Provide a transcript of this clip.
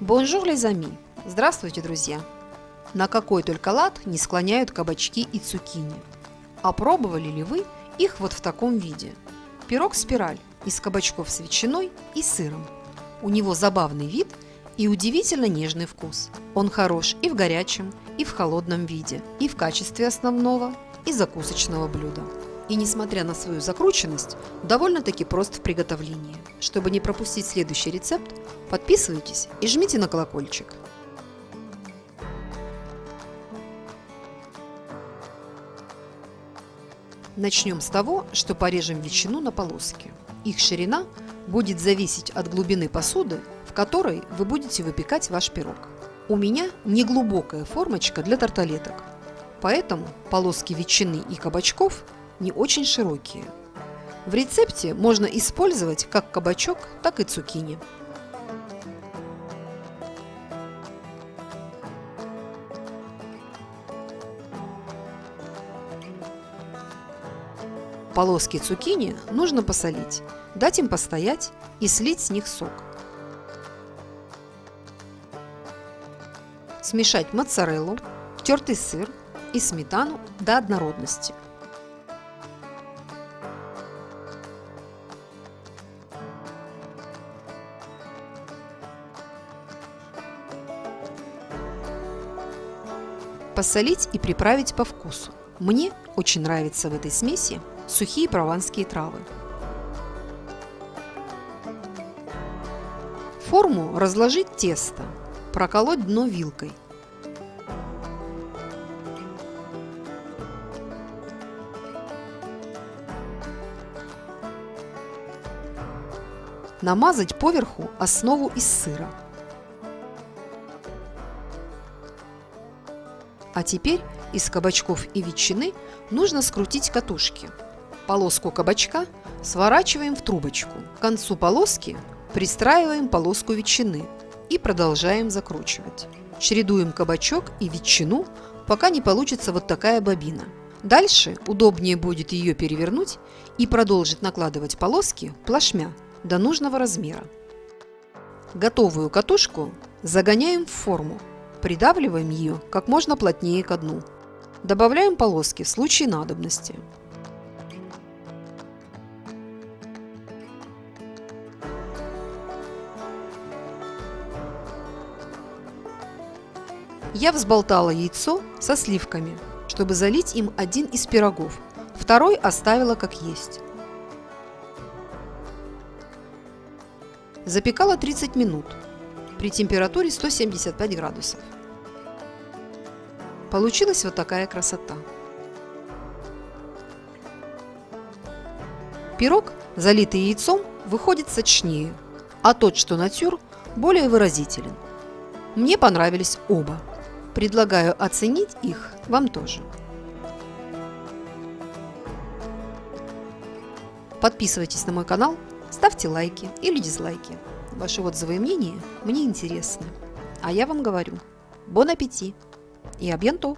Bonjour, les amis! Здравствуйте, друзья! На какой только лад не склоняют кабачки и цукини. А пробовали ли вы их вот в таком виде? Пирог-спираль из кабачков с ветчиной и сыром. У него забавный вид и удивительно нежный вкус. Он хорош и в горячем, и в холодном виде, и в качестве основного, и закусочного блюда. И несмотря на свою закрученность, довольно-таки прост в приготовлении. Чтобы не пропустить следующий рецепт, подписывайтесь и жмите на колокольчик. Начнем с того, что порежем ветчину на полоски. Их ширина будет зависеть от глубины посуды, в которой вы будете выпекать ваш пирог. У меня неглубокая формочка для тарталеток, поэтому полоски ветчины и кабачков – не очень широкие. В рецепте можно использовать как кабачок, так и цукини. Полоски цукини нужно посолить, дать им постоять и слить с них сок. Смешать моцареллу, тертый сыр и сметану до однородности – Посолить и приправить по вкусу. Мне очень нравятся в этой смеси сухие прованские травы. Форму разложить тесто, проколоть дно вилкой. Намазать поверху основу из сыра. А теперь из кабачков и ветчины нужно скрутить катушки. Полоску кабачка сворачиваем в трубочку. К концу полоски пристраиваем полоску ветчины и продолжаем закручивать. Чередуем кабачок и ветчину, пока не получится вот такая бобина. Дальше удобнее будет ее перевернуть и продолжить накладывать полоски плашмя до нужного размера. Готовую катушку загоняем в форму Придавливаем ее как можно плотнее ко дну. Добавляем полоски в случае надобности. Я взболтала яйцо со сливками, чтобы залить им один из пирогов, второй оставила как есть. Запекала 30 минут при температуре 175 градусов. Получилась вот такая красота. Пирог, залитый яйцом, выходит сочнее, а тот, что натюр, более выразителен. Мне понравились оба. Предлагаю оценить их вам тоже. Подписывайтесь на мой канал, ставьте лайки или дизлайки. Ваши отзывы и мнения мне интересны. А я вам говорю, бон аппетит и абьянто!